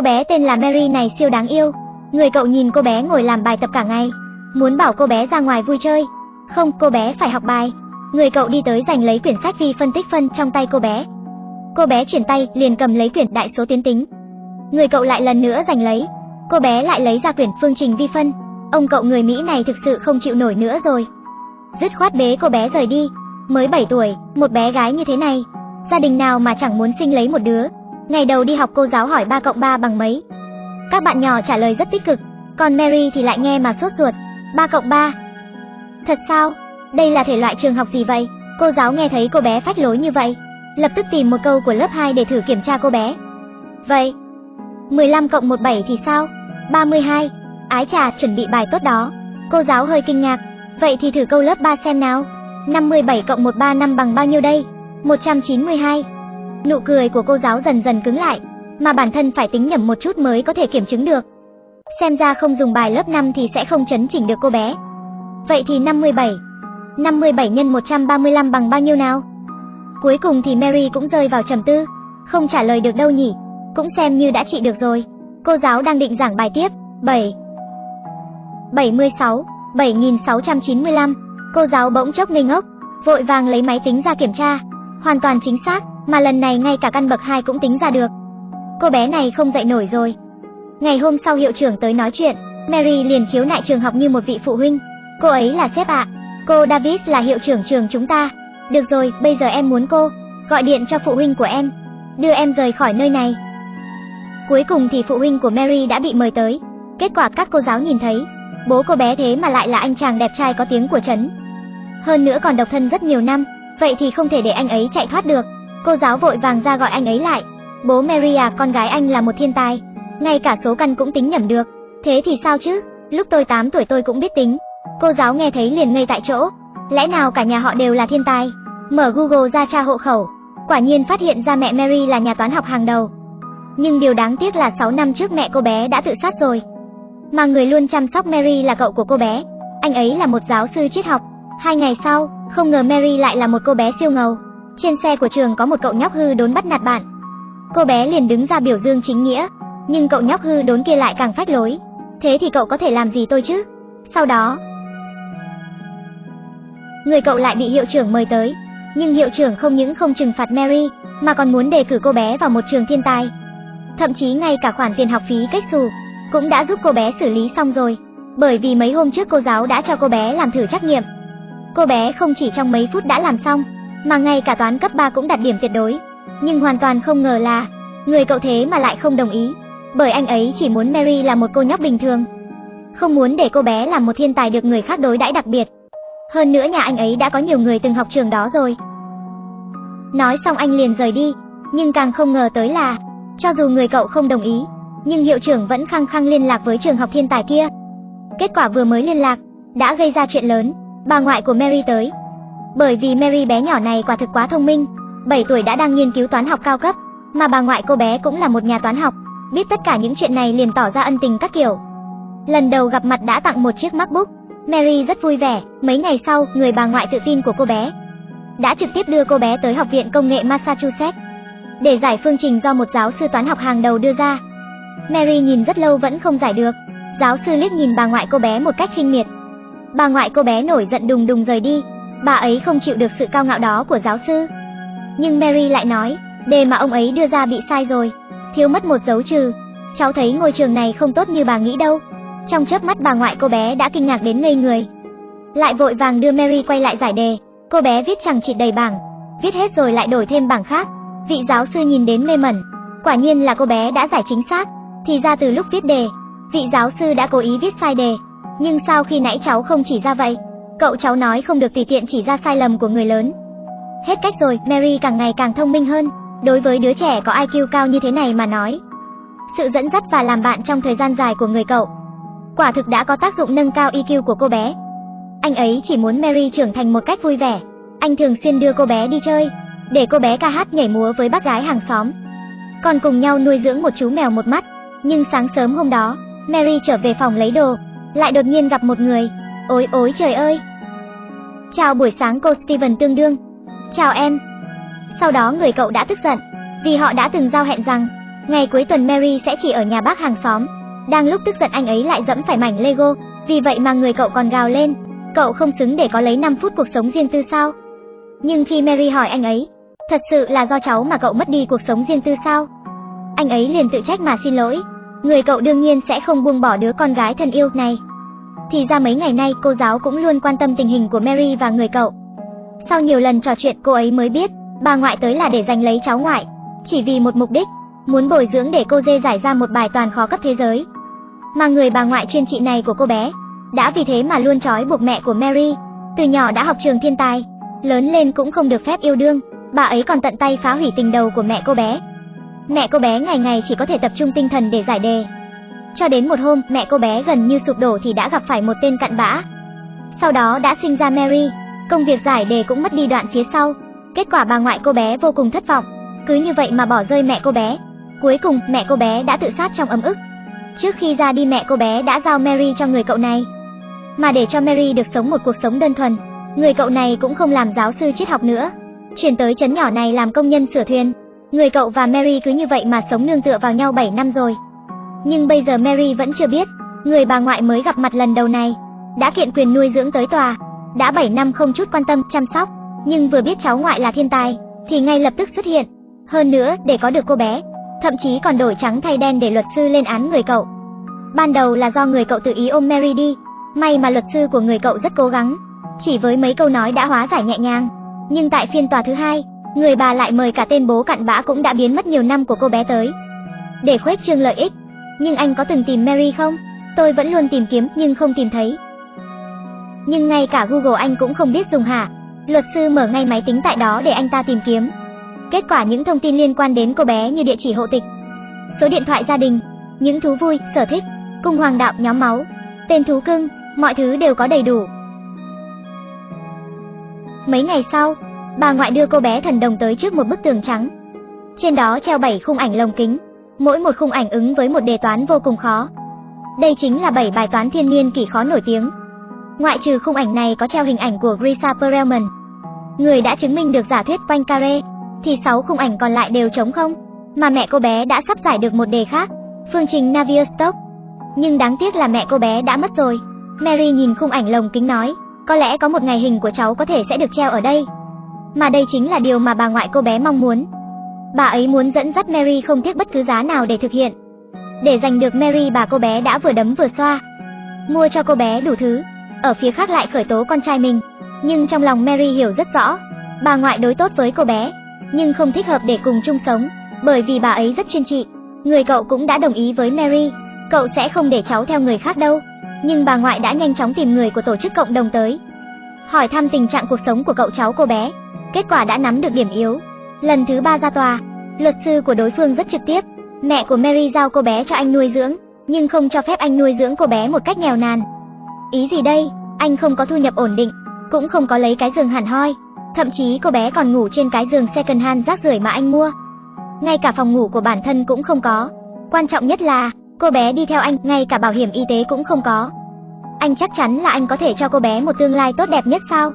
Cô bé tên là Mary này siêu đáng yêu. Người cậu nhìn cô bé ngồi làm bài tập cả ngày, muốn bảo cô bé ra ngoài vui chơi. Không, cô bé phải học bài. Người cậu đi tới giành lấy quyển sách vi phân tích phân trong tay cô bé. Cô bé chuyển tay, liền cầm lấy quyển đại số tiến tính. Người cậu lại lần nữa giành lấy. Cô bé lại lấy ra quyển phương trình vi phân. Ông cậu người Mỹ này thực sự không chịu nổi nữa rồi. Dứt khoát bế cô bé rời đi. Mới 7 tuổi, một bé gái như thế này, gia đình nào mà chẳng muốn sinh lấy một đứa. Ngày đầu đi học cô giáo hỏi 3 cộng 3 bằng mấy. Các bạn nhỏ trả lời rất tích cực, còn Mary thì lại nghe mà sốt ruột. 3 cộng 3. Thật sao? Đây là thể loại trường học gì vậy? Cô giáo nghe thấy cô bé phách lối như vậy, lập tức tìm một câu của lớp 2 để thử kiểm tra cô bé. Vậy, 15 cộng 17 thì sao? 32. Ái trà, chuẩn bị bài tốt đó. Cô giáo hơi kinh ngạc. Vậy thì thử câu lớp 3 xem nào. 57 cộng 135 bằng bao nhiêu đây? 192. Nụ cười của cô giáo dần dần cứng lại, mà bản thân phải tính nhầm một chút mới có thể kiểm chứng được. Xem ra không dùng bài lớp 5 thì sẽ không chấn chỉnh được cô bé. Vậy thì 57. 57 nhân 135 bằng bao nhiêu nào? Cuối cùng thì Mary cũng rơi vào trầm tư, không trả lời được đâu nhỉ, cũng xem như đã trị được rồi. Cô giáo đang định giảng bài tiếp, 7 76 7695 Cô giáo bỗng chốc ngây ngốc, vội vàng lấy máy tính ra kiểm tra, hoàn toàn chính xác, mà lần này ngay cả căn bậc 2 cũng tính ra được. Cô bé này không dậy nổi rồi. Ngày hôm sau hiệu trưởng tới nói chuyện, Mary liền khiếu nại trường học như một vị phụ huynh. Cô ấy là sếp ạ, cô Davis là hiệu trưởng trường chúng ta. Được rồi, bây giờ em muốn cô gọi điện cho phụ huynh của em, đưa em rời khỏi nơi này. Cuối cùng thì phụ huynh của Mary đã bị mời tới. Kết quả các cô giáo nhìn thấy, bố cô bé thế mà lại là anh chàng đẹp trai có tiếng của trấn. Hơn nữa còn độc thân rất nhiều năm, vậy thì không thể để anh ấy chạy thoát được. Cô giáo vội vàng ra gọi anh ấy lại. Bố Maria, con gái anh là một thiên tài, ngay cả số căn cũng tính nhẩm được. Thế thì sao chứ? Lúc tôi 8 tuổi tôi cũng biết tính. Cô giáo nghe thấy liền ngây tại chỗ. Lẽ nào cả nhà họ đều là thiên tài? Mở Google ra tra hộ khẩu, quả nhiên phát hiện ra mẹ Mary là nhà toán học hàng đầu. Nhưng điều đáng tiếc là 6 năm trước mẹ cô bé đã tự sát rồi. Mà người luôn chăm sóc Mary là cậu của cô bé. Anh ấy là một giáo sư triết học. Hai ngày sau, không ngờ Mary lại là một cô bé siêu ngầu. Trên xe của trường có một cậu nhóc hư đốn bắt nạt bạn. Cô bé liền đứng ra biểu dương chính nghĩa, nhưng cậu nhóc hư đốn kia lại càng phách lối. Thế thì cậu có thể làm gì tôi chứ? Sau đó, người cậu lại bị hiệu trưởng mời tới, nhưng hiệu trưởng không những không trừng phạt Mary, mà còn muốn đề cử cô bé vào một trường thiên tài. Thậm chí ngay cả khoản tiền học phí cách xù cũng đã giúp cô bé xử lý xong rồi, bởi vì mấy hôm trước cô giáo đã cho cô bé làm thử trắc nghiệm. Cô bé không chỉ trong mấy phút đã làm xong, mà ngay cả toán cấp 3 cũng đạt điểm tuyệt đối. Nhưng hoàn toàn không ngờ là người cậu thế mà lại không đồng ý, bởi anh ấy chỉ muốn Mary là một cô nhóc bình thường, không muốn để cô bé làm một thiên tài được người khác đối đãi đặc biệt. Hơn nữa nhà anh ấy đã có nhiều người từng học trường đó rồi. Nói xong anh liền rời đi, nhưng càng không ngờ tới là cho dù người cậu không đồng ý, nhưng hiệu trưởng vẫn khăng khăng liên lạc với trường học thiên tài kia. Kết quả vừa mới liên lạc, đã gây ra chuyện lớn, bà ngoại của Mary tới. Bởi vì Mary bé nhỏ này quả thực quá thông minh, 7 tuổi đã đang nghiên cứu toán học cao cấp, mà bà ngoại cô bé cũng là một nhà toán học, biết tất cả những chuyện này liền tỏ ra ân tình các kiểu. Lần đầu gặp mặt đã tặng một chiếc MacBook, Mary rất vui vẻ, mấy ngày sau, người bà ngoại tự tin của cô bé đã trực tiếp đưa cô bé tới Học viện Công nghệ Massachusetts để giải phương trình do một giáo sư toán học hàng đầu đưa ra. Mary nhìn rất lâu vẫn không giải được. Giáo sư liếc nhìn bà ngoại cô bé một cách khinh miệt. Bà ngoại cô bé nổi giận đùng đùng rời đi. Bà ấy không chịu được sự cao ngạo đó của giáo sư. Nhưng Mary lại nói, đề mà ông ấy đưa ra bị sai rồi, thiếu mất một dấu trừ. Cháu thấy ngôi trường này không tốt như bà nghĩ đâu. Trong chớp mắt bà ngoại cô bé đã kinh ngạc đến ngây người. Lại vội vàng đưa Mary quay lại giải đề. Cô bé viết chẳng chịt đầy bảng, viết hết rồi lại đổi thêm bảng khác. Vị giáo sư nhìn đến mê mẩn, quả nhiên là cô bé đã giải chính xác. Thì ra từ lúc viết đề, vị giáo sư đã cố ý viết sai đề. Nhưng sao khi nãy cháu không chỉ ra vậy? Cậu cháu nói không được tùy tiện chỉ ra sai lầm của người lớn. Hết cách rồi, Mary càng ngày càng thông minh hơn. Đối với đứa trẻ có IQ cao như thế này mà nói, sự dẫn dắt và làm bạn trong thời gian dài của người cậu quả thực đã có tác dụng nâng cao IQ của cô bé. Anh ấy chỉ muốn Mary trưởng thành một cách vui vẻ. Anh thường xuyên đưa cô bé đi chơi, để cô bé ca hát nhảy múa với bác gái hàng xóm. Còn cùng nhau nuôi dưỡng một chú mèo một mắt. Nhưng sáng sớm hôm đó, Mary trở về phòng lấy đồ, lại đột nhiên gặp một người. Ôi ôi trời ơi! Chào buổi sáng cô Steven tương đương. Chào em. Sau đó người cậu đã tức giận, vì họ đã từng giao hẹn rằng Ngày cuối tuần Mary sẽ chỉ ở nhà bác hàng xóm. Đang lúc tức giận anh ấy lại dẫm phải mảnh Lego, vì vậy mà người cậu còn gào lên, cậu không xứng để có lấy 5 phút cuộc sống riêng tư sao? Nhưng khi Mary hỏi anh ấy, thật sự là do cháu mà cậu mất đi cuộc sống riêng tư sao? Anh ấy liền tự trách mà xin lỗi, người cậu đương nhiên sẽ không buông bỏ đứa con gái thân yêu này. Thì ra mấy ngày nay cô giáo cũng luôn quan tâm tình hình của Mary và người cậu. Sau nhiều lần trò chuyện cô ấy mới biết, bà ngoại tới là để giành lấy cháu ngoại, chỉ vì một mục đích, muốn bồi dưỡng để cô dê giải ra một bài toàn khó cấp thế giới. Mà người bà ngoại chuyên trị này của cô bé, đã vì thế mà luôn trói buộc mẹ của Mary, từ nhỏ đã học trường thiên tài, lớn lên cũng không được phép yêu đương, bà ấy còn tận tay phá hủy tình đầu của mẹ cô bé. Mẹ cô bé ngày ngày chỉ có thể tập trung tinh thần để giải đề. Cho đến một hôm, mẹ cô bé gần như sụp đổ thì đã gặp phải một tên cặn bã. Sau đó đã sinh ra Mary, công việc giải đề cũng mất đi đoạn phía sau. Kết quả bà ngoại cô bé vô cùng thất vọng, cứ như vậy mà bỏ rơi mẹ cô bé. Cuối cùng, mẹ cô bé đã tự sát trong ấm ức. Trước khi ra đi mẹ cô bé đã giao Mary cho người cậu này. Mà để cho Mary được sống một cuộc sống đơn thuần, người cậu này cũng không làm giáo sư triết học nữa, chuyển tới chấn nhỏ này làm công nhân sửa thuyền. Người cậu và Mary cứ như vậy mà sống nương tựa vào nhau 7 năm rồi. Nhưng bây giờ Mary vẫn chưa biết, người bà ngoại mới gặp mặt lần đầu này, đã kiện quyền nuôi dưỡng tới tòa, đã 7 năm không chút quan tâm chăm sóc, nhưng vừa biết cháu ngoại là thiên tài, thì ngay lập tức xuất hiện. Hơn nữa, để có được cô bé, thậm chí còn đổi trắng thay đen để luật sư lên án người cậu. Ban đầu là do người cậu tự ý ôm Mary đi, may mà luật sư của người cậu rất cố gắng, chỉ với mấy câu nói đã hóa giải nhẹ nhàng. Nhưng tại phiên tòa thứ hai, người bà lại mời cả tên bố cặn bã cũng đã biến mất nhiều năm của cô bé tới. Để khuếch trương lợi ích, nhưng anh có từng tìm Mary không? Tôi vẫn luôn tìm kiếm nhưng không tìm thấy. Nhưng ngay cả Google anh cũng không biết dùng hả? Luật sư mở ngay máy tính tại đó để anh ta tìm kiếm. Kết quả những thông tin liên quan đến cô bé như địa chỉ hộ tịch, số điện thoại gia đình, những thú vui, sở thích, cung hoàng đạo, nhóm máu, tên thú cưng, mọi thứ đều có đầy đủ. Mấy ngày sau, bà ngoại đưa cô bé thần đồng tới trước một bức tường trắng. Trên đó treo bảy khung ảnh lồng kính, mỗi một khung ảnh ứng với một đề toán vô cùng khó. Đây chính là 7 bài toán thiên niên kỷ khó nổi tiếng. Ngoại trừ khung ảnh này có treo hình ảnh của Grisa Perelman, người đã chứng minh được giả thuyết Poincaré, thì 6 khung ảnh còn lại đều trống không, mà mẹ cô bé đã sắp giải được một đề khác, phương trình Navier-Stokes. Nhưng đáng tiếc là mẹ cô bé đã mất rồi. Mary nhìn khung ảnh lồng kính nói, có lẽ có một ngày hình của cháu có thể sẽ được treo ở đây. Mà đây chính là điều mà bà ngoại cô bé mong muốn. Bà ấy muốn dẫn dắt Mary không tiếc bất cứ giá nào để thực hiện. Để giành được Mary, bà cô bé đã vừa đấm vừa xoa. Mua cho cô bé đủ thứ. Ở phía khác lại khởi tố con trai mình. Nhưng trong lòng Mary hiểu rất rõ. Bà ngoại đối tốt với cô bé. Nhưng không thích hợp để cùng chung sống. Bởi vì bà ấy rất chuyên trị. Người cậu cũng đã đồng ý với Mary. Cậu sẽ không để cháu theo người khác đâu. Nhưng bà ngoại đã nhanh chóng tìm người của tổ chức cộng đồng tới. Hỏi thăm tình trạng cuộc sống của cậu cháu cô bé. Kết quả đã nắm được điểm yếu. Lần thứ ba ra tòa, luật sư của đối phương rất trực tiếp. Mẹ của Mary giao cô bé cho anh nuôi dưỡng, nhưng không cho phép anh nuôi dưỡng cô bé một cách nghèo nàn. Ý gì đây? Anh không có thu nhập ổn định, cũng không có lấy cái giường hẳn hoi. Thậm chí cô bé còn ngủ trên cái giường second hand rác rưởi mà anh mua. Ngay cả phòng ngủ của bản thân cũng không có. Quan trọng nhất là, cô bé đi theo anh, ngay cả bảo hiểm y tế cũng không có. Anh chắc chắn là anh có thể cho cô bé một tương lai tốt đẹp nhất sao?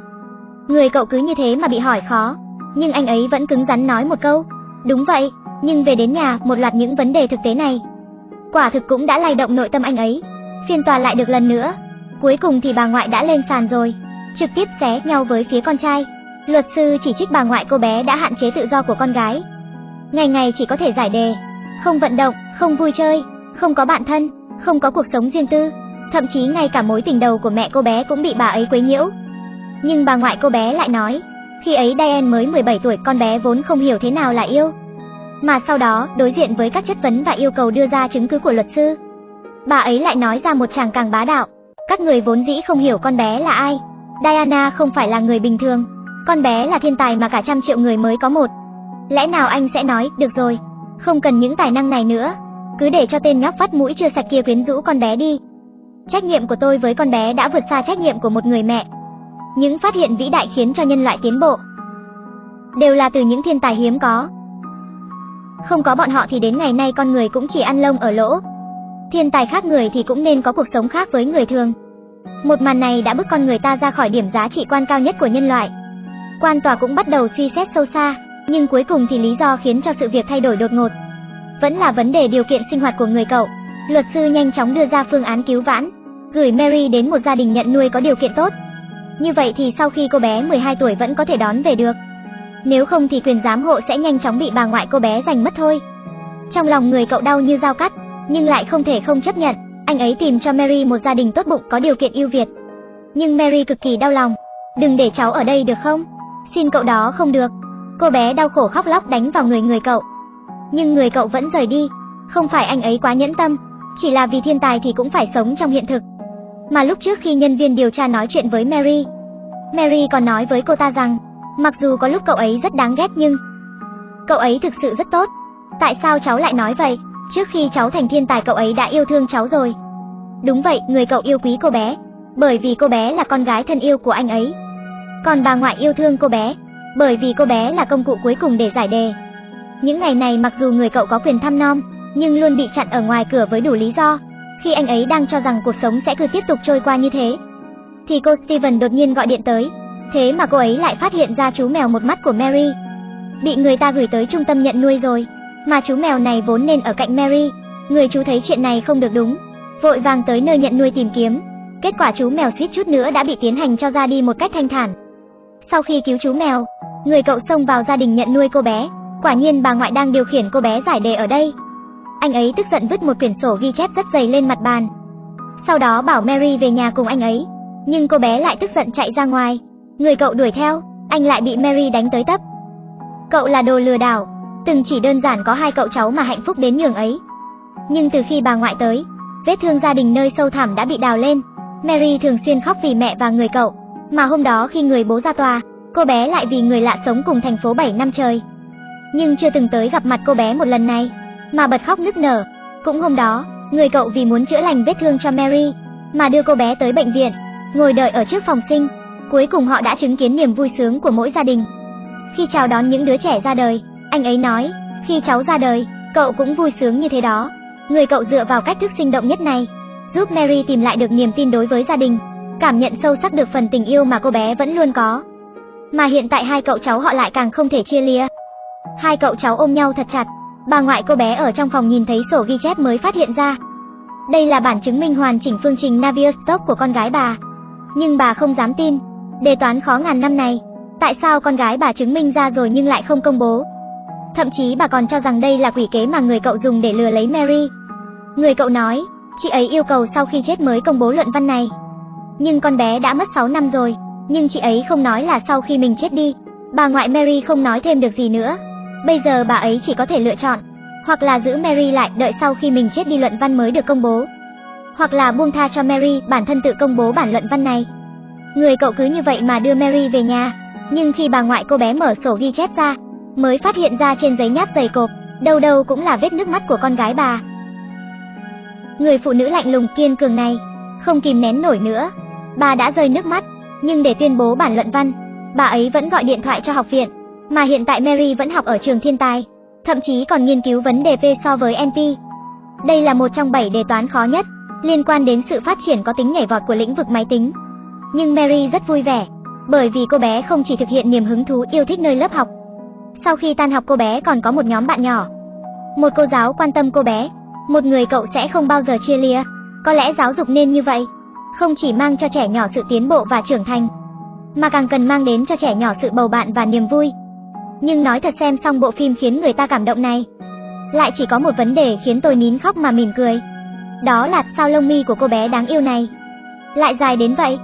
Người cậu cứ như thế mà bị hỏi khó, nhưng anh ấy vẫn cứng rắn nói một câu. Đúng vậy, nhưng về đến nhà, một loạt những vấn đề thực tế này. Quả thực cũng đã lay động nội tâm anh ấy. Phiên tòa lại được lần nữa. Cuối cùng thì bà ngoại đã lên sàn rồi, trực tiếp xé nhau với phía con trai. Luật sư chỉ trích bà ngoại cô bé đã hạn chế tự do của con gái. Ngày ngày chỉ có thể giải đề, không vận động, không vui chơi, không có bạn thân, không có cuộc sống riêng tư. Thậm chí ngay cả mối tình đầu của mẹ cô bé cũng bị bà ấy quấy nhiễu. Nhưng bà ngoại cô bé lại nói, khi ấy Diane mới 17 tuổi con bé vốn không hiểu thế nào là yêu. Mà sau đó, đối diện với các chất vấn và yêu cầu đưa ra chứng cứ của luật sư, bà ấy lại nói ra một chàng càng bá đạo. Các người vốn dĩ không hiểu con bé là ai. Diana không phải là người bình thường. Con bé là thiên tài mà cả trăm triệu người mới có một. Lẽ nào anh sẽ nói, được rồi, không cần những tài năng này nữa. Cứ để cho tên nhóc vắt mũi chưa sạch kia quyến rũ con bé đi. Trách nhiệm của tôi với con bé đã vượt xa trách nhiệm của một người mẹ. Những phát hiện vĩ đại khiến cho nhân loại tiến bộ đều là từ những thiên tài hiếm có. Không có bọn họ thì đến ngày nay con người cũng chỉ ăn lông ở lỗ. Thiên tài khác người thì cũng nên có cuộc sống khác với người thường. Một màn này đã bước con người ta ra khỏi điểm giá trị quan cao nhất của nhân loại. Quan tòa cũng bắt đầu suy xét sâu xa, nhưng cuối cùng thì lý do khiến cho sự việc thay đổi đột ngột. vẫn là vấn đề điều kiện sinh hoạt của người cậu. Luật sư nhanh chóng đưa ra phương án cứu vãn, gửi Mary đến một gia đình nhận nuôi có điều kiện tốt. Như vậy thì sau khi cô bé 12 tuổi vẫn có thể đón về được. Nếu không thì quyền giám hộ sẽ nhanh chóng bị bà ngoại cô bé giành mất thôi. Trong lòng người cậu đau như dao cắt, nhưng lại không thể không chấp nhận. Anh ấy tìm cho Mary một gia đình tốt bụng có điều kiện ưu việt. Nhưng Mary cực kỳ đau lòng. Đừng để cháu ở đây được không? Xin cậu đó không được. Cô bé đau khổ khóc lóc đánh vào người người cậu. Nhưng người cậu vẫn rời đi. Không phải anh ấy quá nhẫn tâm, chỉ là vì thiên tài thì cũng phải sống trong hiện thực. Mà lúc trước khi nhân viên điều tra nói chuyện với Mary, Mary còn nói với cô ta rằng, mặc dù có lúc cậu ấy rất đáng ghét nhưng cậu ấy thực sự rất tốt. Tại sao cháu lại nói vậy? Trước khi cháu thành thiên tài cậu ấy đã yêu thương cháu rồi. Đúng vậy, người cậu yêu quý cô bé, bởi vì cô bé là con gái thân yêu của anh ấy. Còn bà ngoại yêu thương cô bé, bởi vì cô bé là công cụ cuối cùng để giải đề. Những ngày này mặc dù người cậu có quyền thăm nom, nhưng luôn bị chặn ở ngoài cửa với đủ lý do. Khi anh ấy đang cho rằng cuộc sống sẽ cứ tiếp tục trôi qua như thế, thì cô Steven đột nhiên gọi điện tới. Thế mà cô ấy lại phát hiện ra chú mèo một mắt của Mary. Bị người ta gửi tới trung tâm nhận nuôi rồi, mà chú mèo này vốn nên ở cạnh Mary. Người chú thấy chuyện này không được đúng, vội vàng tới nơi nhận nuôi tìm kiếm. Kết quả chú mèo suýt chút nữa đã bị tiến hành cho ra đi một cách thanh thản. Sau khi cứu chú mèo, người cậu xông vào gia đình nhận nuôi cô bé. Quả nhiên bà ngoại đang điều khiển cô bé giải đề ở đây. Anh ấy tức giận vứt một quyển sổ ghi chép rất dày lên mặt bàn. Sau đó bảo Mary về nhà cùng anh ấy. Nhưng cô bé lại tức giận chạy ra ngoài. Người cậu đuổi theo, anh lại bị Mary đánh tới tấp. Cậu là đồ lừa đảo, từng chỉ đơn giản có hai cậu cháu mà hạnh phúc đến nhường ấy. Nhưng từ khi bà ngoại tới, vết thương gia đình nơi sâu thẳm đã bị đào lên. Mary thường xuyên khóc vì mẹ và người cậu, mà hôm đó khi người bố ra tòa, cô bé lại vì người lạ sống cùng thành phố 7 năm trời. Nhưng chưa từng tới gặp mặt cô bé một lần này, mà bật khóc nức nở. Cũng hôm đó, người cậu vì muốn chữa lành vết thương cho Mary, mà đưa cô bé tới bệnh viện, ngồi đợi ở trước phòng sinh. Cuối cùng họ đã chứng kiến niềm vui sướng của mỗi gia đình. Khi chào đón những đứa trẻ ra đời, anh ấy nói, khi cháu ra đời, cậu cũng vui sướng như thế đó. Người cậu dựa vào cách thức sinh động nhất này, giúp Mary tìm lại được niềm tin đối với gia đình, cảm nhận sâu sắc được phần tình yêu mà cô bé vẫn luôn có. Mà hiện tại hai cậu cháu họ lại càng không thể chia lìa. Hai cậu cháu ôm nhau thật chặt, bà ngoại cô bé ở trong phòng nhìn thấy sổ ghi chép mới phát hiện ra. Đây là bản chứng minh hoàn chỉnh phương trình Navier-Stokes của con gái bà. Nhưng bà không dám tin, đề toán khó ngàn năm này, tại sao con gái bà chứng minh ra rồi nhưng lại không công bố? Thậm chí bà còn cho rằng đây là quỷ kế mà người cậu dùng để lừa lấy Mary. Người cậu nói, chị ấy yêu cầu sau khi chết mới công bố luận văn này. Nhưng con bé đã mất 6 năm rồi, nhưng chị ấy không nói là sau khi mình chết đi. Bà ngoại Mary không nói thêm được gì nữa. Bây giờ bà ấy chỉ có thể lựa chọn, hoặc là giữ Mary lại đợi sau khi mình chết đi luận văn mới được công bố, hoặc là buông tha cho Mary bản thân tự công bố bản luận văn này. Người cậu cứ như vậy mà đưa Mary về nhà, nhưng khi bà ngoại cô bé mở sổ ghi chép ra, mới phát hiện ra trên giấy nháp dày cộp, đâu đâu cũng là vết nước mắt của con gái bà. Người phụ nữ lạnh lùng kiên cường này, không kìm nén nổi nữa, bà đã rơi nước mắt, nhưng để tuyên bố bản luận văn, bà ấy vẫn gọi điện thoại cho học viện, mà hiện tại Mary vẫn học ở trường thiên tài, thậm chí còn nghiên cứu vấn đề P so với NP. Đây là một trong 7 đề toán khó nhất, liên quan đến sự phát triển có tính nhảy vọt của lĩnh vực máy tính. Nhưng Mary rất vui vẻ, bởi vì cô bé không chỉ thực hiện niềm hứng thú yêu thích nơi lớp học. Sau khi tan học cô bé còn có một nhóm bạn nhỏ. Một cô giáo quan tâm cô bé, một người cậu sẽ không bao giờ chia lìa. Có lẽ giáo dục nên như vậy, không chỉ mang cho trẻ nhỏ sự tiến bộ và trưởng thành, mà càng cần mang đến cho trẻ nhỏ sự bầu bạn và niềm vui. Nhưng nói thật xem xong bộ phim khiến người ta cảm động này, lại chỉ có một vấn đề khiến tôi nín khóc mà mỉm cười. Đó là sao lông mi của cô bé đáng yêu này lại dài đến vậy.